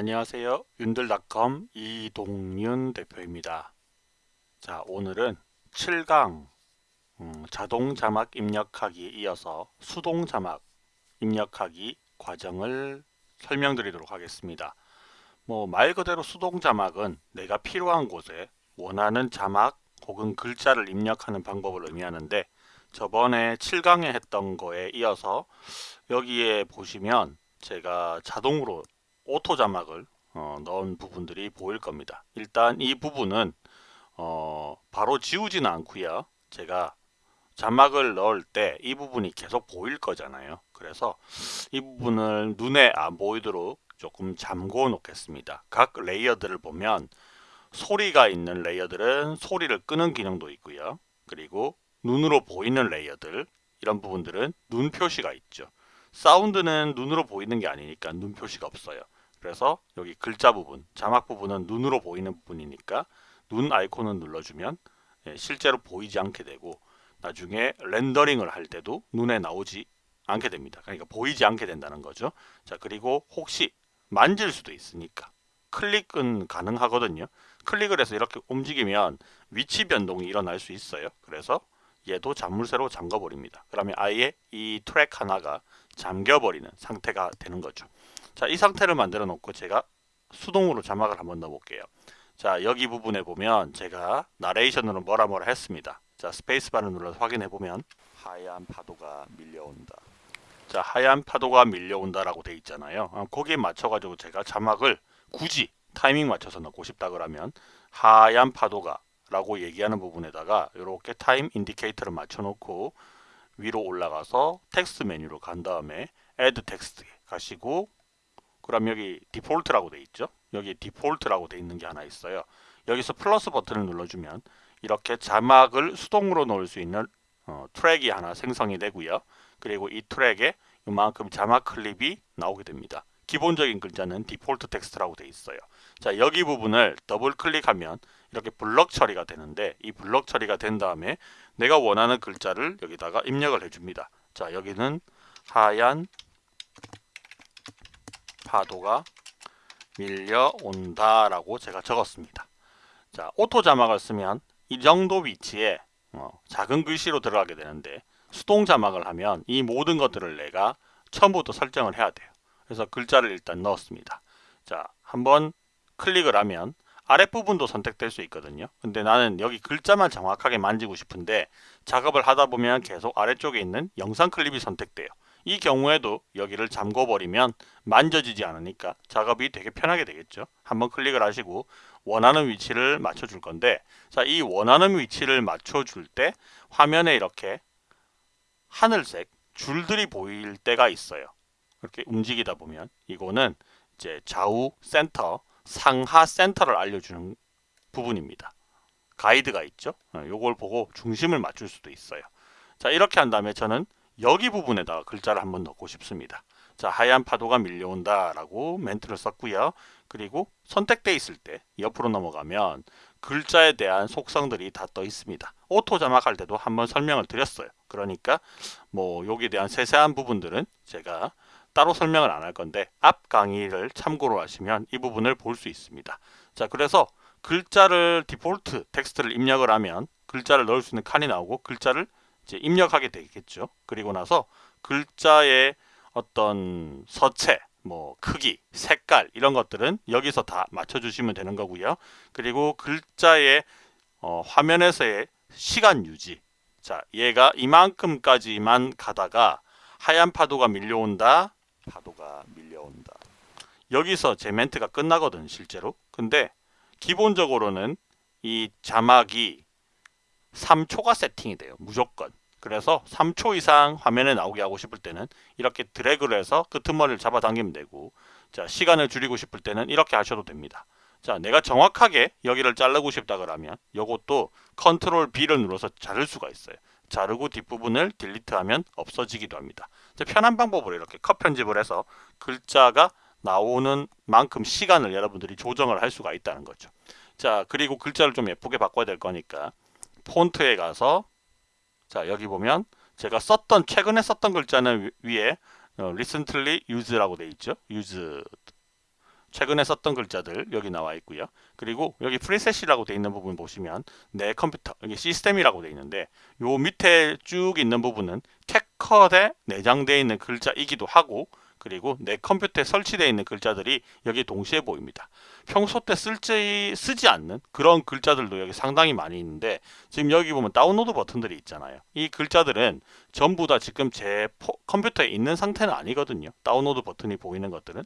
안녕하세요. 윤들닷컴 이동윤 대표입니다. 자 오늘은 7강 음, 자동 자막 입력하기에 이어서 수동 자막 입력하기 과정을 설명드리도록 하겠습니다. 뭐 말 그대로 수동 자막은 내가 필요한 곳에 원하는 자막 혹은 글자를 입력하는 방법을 의미하는데 저번에 7강에 했던 거에 이어서 여기에 보시면 제가 자동으로 auto 자막을 어, 넣은 부분들이 보일 겁니다. 일단 이 부분은 어, 바로 지우지는 않고요. 제가 자막을 넣을 때 이 부분이 계속 보일 거잖아요. 그래서 이 부분을 눈에 안 보이도록 조금 잠궈 놓겠습니다. 각 layer들을 보면 소리가 있는 layer들은 소리를 끄는 기능도 있고요. 그리고 눈으로 보이는 레이어들 이런 부분들은 눈 표시가 있죠. 사운드는 눈으로 보이는 게 아니니까 눈 표시가 없어요. 그래서 여기 글자 부분, 자막 부분은 눈으로 보이는 부분이니까 눈 아이콘을 눌러주면 예, 실제로 보이지 않게 되고 나중에 렌더링을 할 때도 눈에 나오지 않게 됩니다. 그러니까 보이지 않게 된다는 거죠. 자 그리고 혹시 만질 수도 있으니까 클릭은 가능하거든요. 클릭을 해서 이렇게 움직이면 위치 변동이 일어날 수 있어요. 그래서 얘도 자물쇠로 잠궈 버립니다. 그러면 아예 이 트랙 하나가 잠겨 버리는 상태가 되는 거죠. 자, 이 상태를 만들어 놓고 제가 수동으로 자막을 한번 넣어 볼게요. 자, 여기 부분에 보면 제가 나레이션으로 뭐라 뭐라 했습니다. 자, 스페이스바를 눌러서 확인해 보면 하얀 파도가 밀려온다. 자, 하얀 파도가 밀려온다라고 돼 있잖아요. 어, 거기에 맞춰 가지고 제가 자막을 굳이 타이밍 맞춰서 넣고 싶다 그러면 하얀 파도가 라고 얘기하는 부분에다가 이렇게 time indicator를 맞춰 놓고 위로 올라가서 텍스트 메뉴로 간 다음에 add text 가시고 그럼 여기 default라고 돼 있죠? 여기 default라고 돼 있는 게 하나 있어요. 여기서 플러스 버튼을 눌러주면 이렇게 자막을 수동으로 넣을 수 있는 어, 트랙이 하나 생성이 되고요. 그리고 이 트랙에 이만큼 자막 클립이 나오게 됩니다. 기본적인 글자는 default text라고 돼 있어요. 자 여기 부분을 더블 클릭하면 이렇게 블럭 처리가 되는데 이 블럭 처리가 된 다음에 내가 원하는 글자를 여기다가 입력을 해줍니다. 자 여기는 하얀 파도가 밀려온다 라고 제가 적었습니다. 자 auto 자막을 쓰면 이 정도 위치에 어, 작은 글씨로 들어가게 되는데 수동 자막을 하면 이 모든 것들을 내가 처음부터 설정을 해야 돼요. 그래서 글자를 일단 넣었습니다. 자 한번 클릭을 하면 아랫부분도 선택될 수 있거든요. 근데 나는 여기 글자만 정확하게 만지고 싶은데 작업을 하다 보면 계속 아래쪽에 있는 영상 클립이 선택돼요 이 경우에도 여기를 잠궈 버리면 만져지지 않으니까 작업이 되게 편하게 되겠죠. 한번 클릭을 하시고 원하는 위치를 맞춰 줄 건데 자, 이 원하는 위치를 맞춰 줄 때 화면에 이렇게 하늘색 줄들이 보일 때가 있어요. 이렇게 움직이다 보면 이거는 이제 좌우 센터 상하 센터를 알려주는 부분입니다. 가이드가 있죠? 이걸 어, 보고 중심을 맞출 수도 있어요. 자 이렇게 한 다음에 저는 여기 부분에다가 글자를 한번 넣고 싶습니다. 자 하얀 파도가 밀려온다 라고 멘트를 썼고요. 그리고 선택돼 있을 때 옆으로 넘어가면 글자에 대한 속성들이 다 떠 있습니다. auto 자막할 때도 한번 설명을 드렸어요. 그러니까 뭐 여기에 대한 세세한 부분들은 제가 따로 설명을 안 할 건데 앞 강의를 참고로 하시면 이 부분을 볼 수 있습니다. 자 그래서 글자를 default text를 입력을 하면 글자를 넣을 수 있는 칸이 나오고 글자를 이제 입력하게 되겠죠. 그리고 나서 글자의 어떤 서체, 뭐 크기, 색깔 이런 것들은 여기서 다 맞춰주시면 되는 거고요. 그리고 글자의 어, 화면에서의 시간 유지. 자, 얘가 이만큼까지만 가다가 하얀 파도가 밀려온다. 파도가 밀려온다. 여기서 제 멘트가 끝나거든 실제로. 근데 기본적으로는 이 자막이 3초가 세팅이 돼요. 무조건. 그래서 3초 이상 화면에 나오게 하고 싶을 때는 이렇게 드래그를 해서 끄트머리를 잡아당기면 되고 자 시간을 줄이고 싶을 때는 이렇게 하셔도 됩니다. 자 내가 정확하게 여기를 자르고 싶다 그러면 이것도 컨트롤 B를 눌러서 자를 수가 있어요. 자르고 뒷부분을 딜리트하면 없어지기도 합니다. 편한 방법으로 이렇게 컷 편집을 해서 글자가 나오는 만큼 시간을 여러분들이 조정을 할 수가 있다는 거죠. 자 그리고 글자를 좀 예쁘게 바꿔야 될 거니까 폰트에 가서 자 여기 보면 제가 썼던 최근에 썼던 글자는 위에 어, recently used라고 되어 있죠. used 최근에 썼던 글자들 여기 나와 있고요. 그리고 여기 프리셋이라고 되어 있는 부분 보시면 내 컴퓨터 여기 시스템이라고 되어 있는데 요 밑에 쭉 있는 부분은 캡컷에 내장되어 있는 글자이기도 하고 그리고 내 컴퓨터에 설치되어 있는 글자들이 여기 동시에 보입니다. 평소 때 쓸지 쓰지 않는 그런 글자들도 여기 상당히 많이 있는데 지금 여기 보면 다운로드 버튼들이 있잖아요. 이 글자들은 전부 다 지금 제 포, 컴퓨터에 있는 상태는 아니거든요. 다운로드 버튼이 보이는 것들은.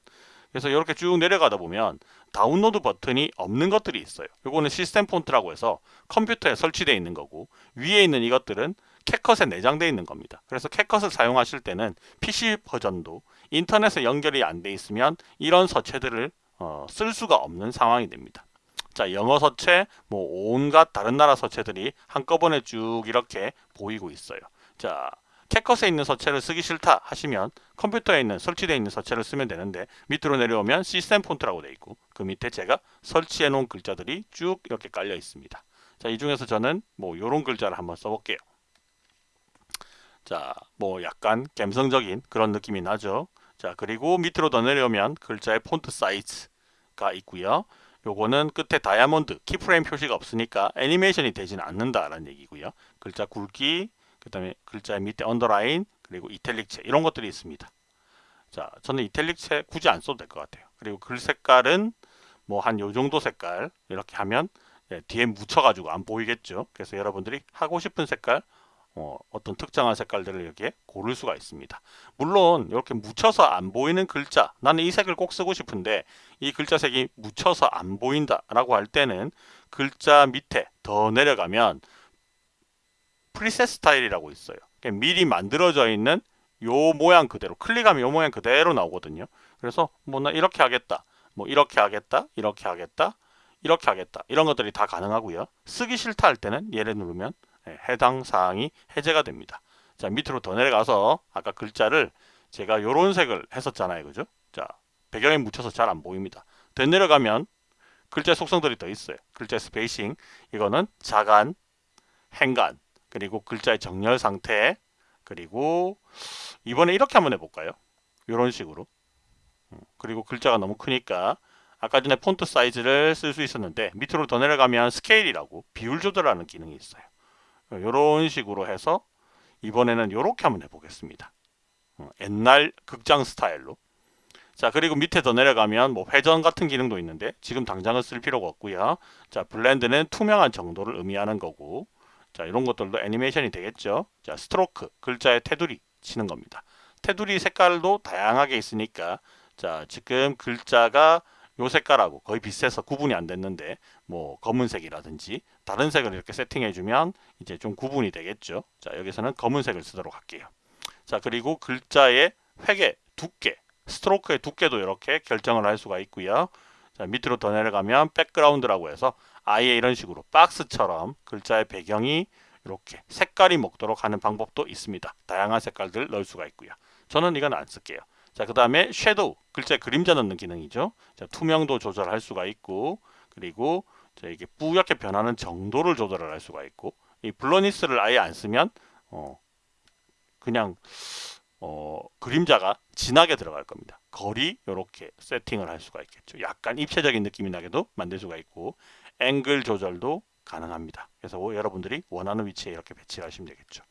그래서 이렇게 쭉 내려가다 보면 다운로드 버튼이 없는 것들이 있어요. 이거는 시스템 폰트라고 해서 컴퓨터에 설치되어 있는 거고 위에 있는 이것들은 캣컷에 내장되어 있는 겁니다. 그래서 CapCut을 사용하실 때는 PC 버전도 인터넷에 연결이 안 돼 있으면 이런 서체들을 어, 쓸 수가 없는 상황이 됩니다. 자, 영어 서체, 뭐 온갖 다른 나라 서체들이 한꺼번에 쭉 이렇게 보이고 있어요. 자, 캣컷에 있는 서체를 쓰기 싫다 하시면 컴퓨터에 있는 설치되어 있는 서체를 쓰면 되는데 밑으로 내려오면 시스템 폰트라고 되어 있고 그 밑에 제가 설치해 놓은 글자들이 쭉 이렇게 깔려 있습니다. 자, 이 중에서 저는 뭐 요런 글자를 한번 써볼게요. 자, 뭐 약간 감성적인 그런 느낌이 나죠. 자, 그리고 밑으로 더 내려오면 글자의 폰트 사이즈 가 있고요. 요거는 끝에 다이아몬드 keyframe 표시가 없으니까 애니메이션이 되지는 않는다라는 얘기고요. 글자 굵기, 그 다음에 글자 밑에 underline, 그리고 이탈릭체 이런 것들이 있습니다. 자, 저는 이탈릭체 굳이 안 써도 될 것 같아요. 그리고 글 색깔은 뭐 한 요 정도 색깔 이렇게 하면 예, 뒤에 묻혀가지고 안 보이겠죠. 그래서 여러분들이 하고 싶은 색깔 어, 떤 특정한 색깔들을 이렇게 고를 수가 있습니다. 물론 이렇게 묻혀서 안 보이는 글자 나는 이 색을 꼭 쓰고 싶은데 이 글자 색이 묻혀서 안 보인다 라고 할 때는 글자 밑에 더 내려가면 프리셋 스타일이라고 있어요. 미리 만들어져 있는 요 모양 그대로 클릭하면 요 모양 그대로 나오거든요. 그래서 뭐 나 이렇게 하겠다. 뭐 이렇게 하겠다. 이렇게 하겠다. 이렇게 하겠다. 이런 것들이 다 가능하고요. 쓰기 싫다 할 때는 얘를 누르면 예, 해당 사항이 해제가 됩니다. 자 밑으로 더 내려가서 아까 글자를 제가 이런 색을 했었잖아요. 그죠? 자 배경에 묻혀서 잘 안 보입니다. 더 내려가면 글자 속성들이 더 있어요. 글자 spacing 이거는 자간, 행간 그리고 글자의 정렬 상태 그리고 이번에 이렇게 한번 해볼까요? 이런 식으로 음, 그리고 글자가 너무 크니까 아까 전에 폰트 사이즈를 쓸 수 있었는데 밑으로 더 내려가면 스케일이라고 비율 조절하는 기능이 있어요. 이런 식으로 해서 이번에는 이렇게 한번 해보겠습니다. 어, 옛날 극장 스타일로. 자 그리고 밑에 더 내려가면 뭐 회전 같은 기능도 있는데 지금 당장은 쓸 필요가 없고요. 자 블렌드는 투명한 정도를 의미하는 거고 자 이런 것들도 애니메이션이 되겠죠. 자 스트로크 글자의 테두리 치는 겁니다. 테두리 색깔도 다양하게 있으니까 자 지금 글자가 요 색깔하고 거의 비슷해서 구분이 안 됐는데 뭐 검은색이라든지 다른 색을 이렇게 세팅해 주면 이제 좀 구분이 되겠죠. 자 여기서는 검은색을 쓰도록 할게요. 자 그리고 글자의 획의 두께 stroke의 두께도 이렇게 결정을 할 수가 있고요. 자 밑으로 더 내려가면 백그라운드라고 해서 아예 이런 식으로 박스처럼 글자의 배경이 이렇게 색깔이 먹도록 하는 방법도 있습니다. 다양한 색깔들 넣을 수가 있고요. 저는 이건 안 쓸게요 자, 그 다음에 shadow, 글자 그림자 넣는 기능이죠. 자, 투명도 조절할 수가 있고, 그리고 자, 이게 뿌옇게 변하는 정도를 조절할 수가 있고, 이 블러니스를 아예 안 쓰면, 어, 그냥, 어, 그림자가 진하게 들어갈 겁니다. 거리, 이렇게 세팅을 할 수가 있겠죠. 약간 입체적인 느낌이 나게도 만들 수가 있고, 앵글 조절도 가능합니다. 그래서 여러분들이 원하는 위치에 이렇게 배치를 하시면 되겠죠.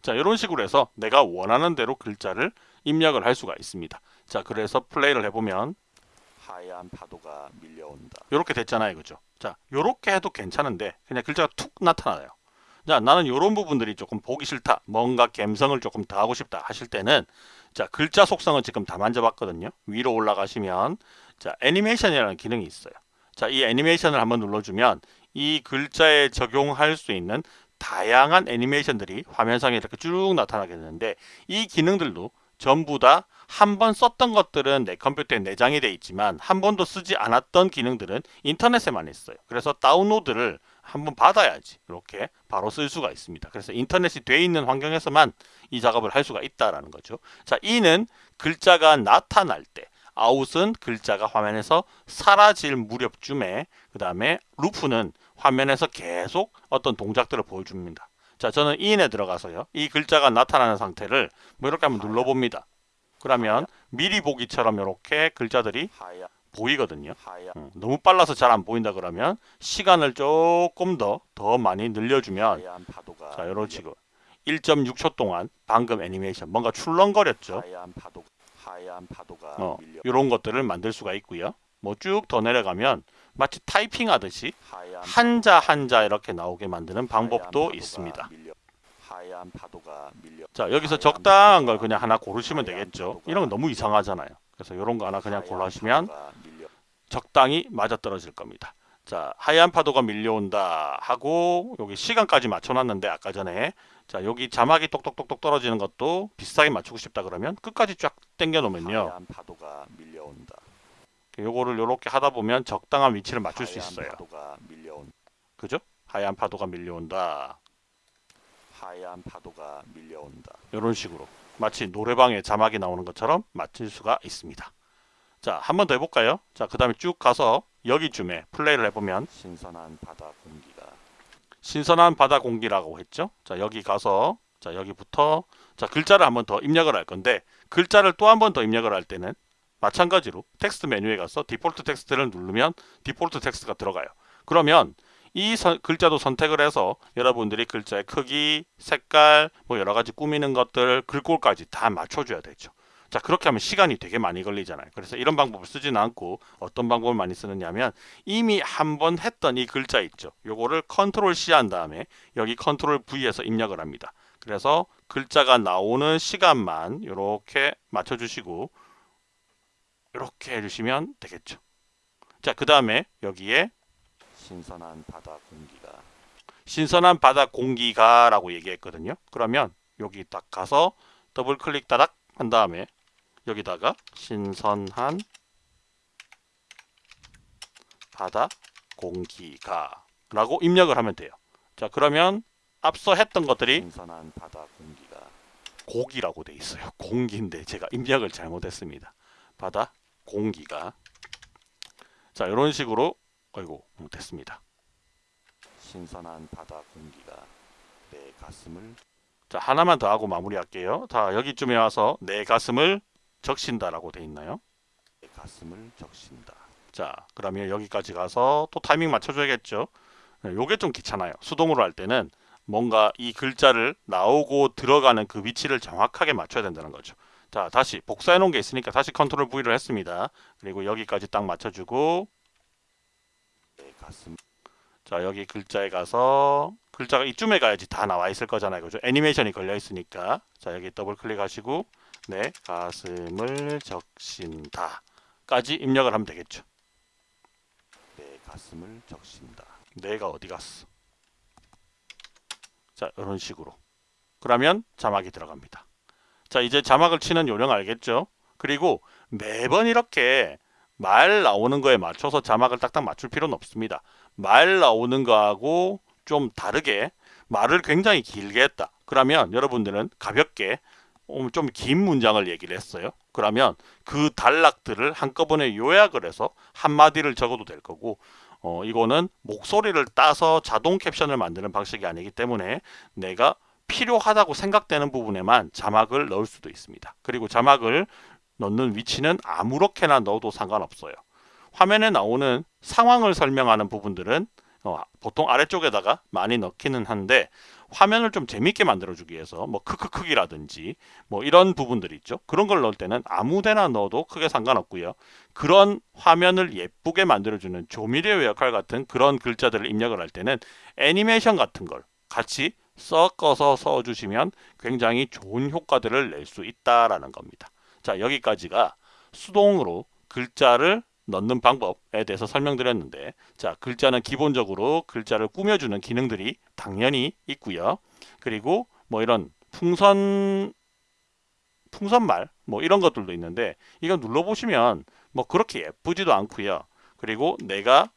자 이런 식으로 해서 내가 원하는 대로 글자를 입력을 할 수가 있습니다. 자 그래서 플레이를 해보면 하얀 파도가 밀려온다. 이렇게 됐잖아요 그죠? 자 이렇게 해도 괜찮은데 그냥 글자가 툭 나타나요. 자 나는 이런 부분들이 조금 보기 싫다 뭔가 감성을 조금 더 하고 싶다 하실 때는 자 글자 속성은 지금 다 만져봤거든요. 위로 올라가시면 자 애니메이션이라는 기능이 있어요. 자 이 애니메이션을 한번 눌러주면 이 글자에 적용할 수 있는 다양한 애니메이션들이 화면상에 이렇게 쭉 나타나게 되는데 이 기능들도 전부 다 한 번 썼던 것들은 내 컴퓨터에 내장이 되어 있지만 한 번도 쓰지 않았던 기능들은 인터넷에만 있어요. 그래서 다운로드를 한번 받아야지 이렇게 바로 쓸 수가 있습니다. 그래서 인터넷이 돼 있는 환경에서만 이 작업을 할 수가 있다라는 거죠. 자, 이는 글자가 나타날 때 아웃은 글자가 화면에서 사라질 무렵쯤에 그 다음에 루프는 화면에서 계속 어떤 동작들을 보여줍니다. 자 저는 인에 들어가서요. 이 글자가 나타나는 상태를 뭐 이렇게 한번 눌러봅니다. 그러면 미리 보기처럼 이렇게 글자들이 보이거든요. 음, 너무 빨라서 잘 안 보인다 그러면 시간을 조금 더더 많이 늘려주면 자 이런 식으로 1.6초 동안 방금 애니메이션 뭔가 출렁거렸죠. 하얀 파도 하얀 파도가 어, 이런 것들을 만들 수가 있고요. 뭐 쭉 더 내려가면 마치 타이핑 하듯이 한자 한자 이렇게 나오게 만드는 방법도 있습니다. 자 여기서 적당한 걸 그냥 하나 고르시면 되겠죠. 이런 건 너무 이상하잖아요. 그래서 이런 거 하나 그냥 밀려 적당히 맞아 떨어질 겁니다. 자 하얀 파도가 밀려온다 하고 여기 시간까지 맞춰놨는데 아까 전에 자 여기 자막이 똑똑똑똑 떨어지는 것도 비슷하게 맞추고 싶다 그러면 끝까지 쫙 당겨 놓으면요 하얀 파도가 밀려온다 요거를 요렇게 하다 보면 적당한 위치를 맞출 수 있어요. 그죠? 하얀 파도가 밀려온다 하얀 파도가 밀려온다 이런 식으로 마치 노래방에 자막이 나오는 것처럼 맞출 수가 있습니다. 자, 한 번 더 해볼까요? 자, 그 다음에 쭉 가서 여기쯤에 플레이를 해보면 신선한 바다 공기가 신선한 바다 공기라고 했죠. 자, 여기 가서 자, 여기부터 자, 글자를 한 번 더 입력을 할 건데 글자를 또 한 번 더 입력을 할 때는 마찬가지로 텍스트 메뉴에 가서 default text를 누르면 default text가 들어가요. 그러면 이 선- 글자도 선택을 해서 여러분들이 글자의 크기, 색깔, 뭐 여러 가지 꾸미는 것들, 글꼴까지 다 맞춰줘야 되죠. 자 그렇게 하면 시간이 되게 많이 걸리잖아요. 그래서 이런 방법을 쓰지는 않고 어떤 방법을 많이 쓰느냐면 이미 한 번 했던 이 글자 있죠. 요거를 컨트롤 C 한 다음에 여기 컨트롤 V해서 입력을 합니다. 그래서 글자가 나오는 시간만 이렇게 맞춰주시고 이렇게 해주시면 되겠죠. 자 그 다음에 여기에 신선한 바다 공기가 신선한 바다 공기가 라고 얘기했거든요. 그러면 여기 딱 가서 더블 클릭 따닥 한 다음에 여기다가 신선한 바다 공기가 라고 입력을 하면 돼요. 자 그러면 앞서 했던 것들이 신선한 바다 공기가 고기라고 돼 있어요. 공기인데 제가 입력을 잘못했습니다. 바다 공기가 자 이런 식으로 아이고 음, 됐습니다. 신선한 바다 공기가 내 가슴을 자 하나만 더 하고 마무리할게요. 자 여기쯤에 와서 내 가슴을 적신다 라고 돼 있나요? 내 가슴을 적신다 자 그러면 여기까지 가서 또 타이밍 맞춰줘야겠죠. 네, 요게 좀 귀찮아요. 수동으로 할 때는 뭔가 이 글자를 나오고 들어가는 그 위치를 정확하게 맞춰야 된다는 거죠. 자 다시 복사해 놓은 게 있으니까 다시 컨트롤 V를 했습니다. 그리고 여기까지 딱 맞춰주고 내 가슴 자 여기 글자에 가서 글자가 이쯤에 가야지 다 나와 있을 거잖아요. 그죠? 애니메이션이 걸려 있으니까. 자 여기 더블 클릭하시고 내 가슴을 적신다. 까지 입력을 하면 되겠죠? 내 가슴을 적신다. 내가 어디 갔어? 자 이런 식으로. 그러면 자막이 들어갑니다 자 이제 자막을 치는 요령 알겠죠? 그리고 매번 이렇게 말 나오는 거에 맞춰서 자막을 딱딱 맞출 필요는 없습니다. 말 나오는 거하고 좀 다르게 말을 굉장히 길게 했다. 그러면 여러분들은 가볍게 어, 좀긴 문장을 얘기를 했어요. 그러면 그 단락들을 한꺼번에 요약을 해서 한마디를 적어도 될 거고 어, 이거는 목소리를 따서 자동 캡션을 만드는 방식이 아니기 때문에 내가 필요하다고 생각되는 부분에만 자막을 넣을 수도 있습니다. 그리고 자막을 넣는 위치는 아무렇게나 넣어도 상관없어요. 화면에 나오는 상황을 설명하는 부분들은 어, 보통 아래쪽에다가 많이 넣기는 한데 화면을 좀 재밌게 만들어주기 위해서 뭐 크크크기라든지 뭐 이런 부분들이 있죠. 그런 걸 넣을 때는 아무데나 넣어도 크게 상관없고요. 그런 화면을 예쁘게 만들어주는 조미료 역할 같은 그런 글자들을 입력을 할 때는 애니메이션 같은 걸 같이 섞어서 써주시면 굉장히 좋은 효과들을 낼 수 있다라는 겁니다. 자 여기까지가 수동으로 글자를 넣는 방법에 대해서 설명드렸는데 자 글자는 기본적으로 글자를 꾸며주는 기능들이 당연히 있고요. 그리고 뭐 이런 풍선 풍선말 뭐 이런 것들도 있는데 이거 눌러보시면 뭐 그렇게 예쁘지도 않고요. 그리고 내가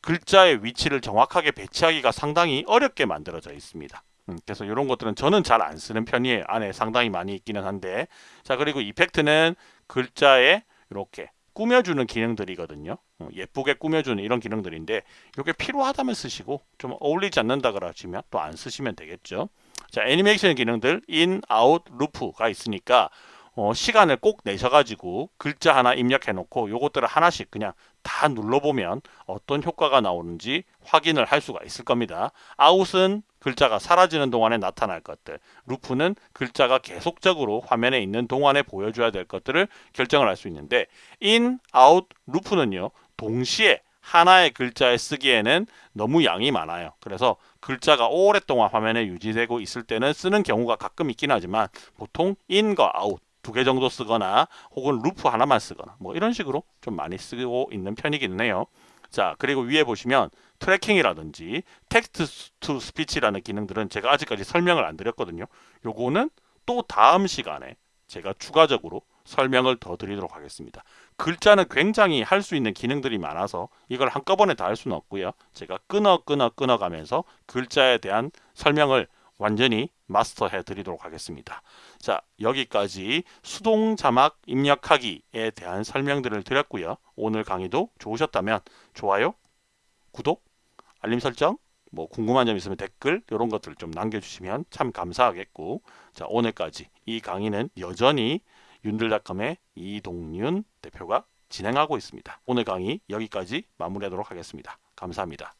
글자의 위치를 정확하게 배치하기가 상당히 어렵게 만들어져 있습니다. 음, 그래서 이런 것들은 저는 잘 안 쓰는 편이에요. 안에 상당히 많이 있기는 한데 자 그리고 이펙트는 글자에 이렇게 꾸며주는 기능들이거든요. 어, 예쁘게 꾸며주는 이런 기능들인데 이게 필요하다면 쓰시고 좀 어울리지 않는다 그러시면 또 안 쓰시면 되겠죠. 자 애니메이션 기능들 in, out, loop가 있으니까 어, 시간을 꼭 내셔가지고 글자 하나 입력해 놓고 요것들을 하나씩 그냥 다 눌러보면 어떤 효과가 나오는지 확인을 할 수가 있을 겁니다. 아웃은 글자가 사라지는 동안에 나타날 것들, loop는 글자가 계속적으로 화면에 있는 동안에 보여줘야 될 것들을 결정을 할 수 있는데 in, out, loop는요 동시에 하나의 글자에 쓰기에는 너무 양이 많아요. 그래서 글자가 오랫동안 화면에 유지되고 있을 때는 쓰는 경우가 가끔 있긴 하지만 보통 in과 out 두 개 정도 쓰거나 혹은 loop 하나만 쓰거나 뭐 이런 식으로 좀 많이 쓰고 있는 편이기는 해요. 자 그리고 위에 보시면 tracking이라든지 text to speech라는 기능들은 제가 아직까지 설명을 안 드렸거든요. 요거는 또 다음 시간에 제가 추가적으로 설명을 더 드리도록 하겠습니다. 글자는 굉장히 할 수 있는 기능들이 많아서 이걸 한꺼번에 다 할 수는 없고요. 제가 끊어 끊어 끊어 가면서 글자에 대한 설명을 완전히 마스터해 드리도록 하겠습니다. 자, 여기까지 수동 자막 입력하기에 대한 설명들을 드렸고요. 오늘 강의도 좋으셨다면 좋아요, 구독, 알림 설정, 뭐 궁금한 점 있으면 댓글 이런 것들 좀 남겨주시면 참 감사하겠고 자 오늘까지 이 강의는 여전히 윤들닷컴의 이동윤 대표가 진행하고 있습니다. 오늘 강의 여기까지 마무리하도록 하겠습니다. 감사합니다.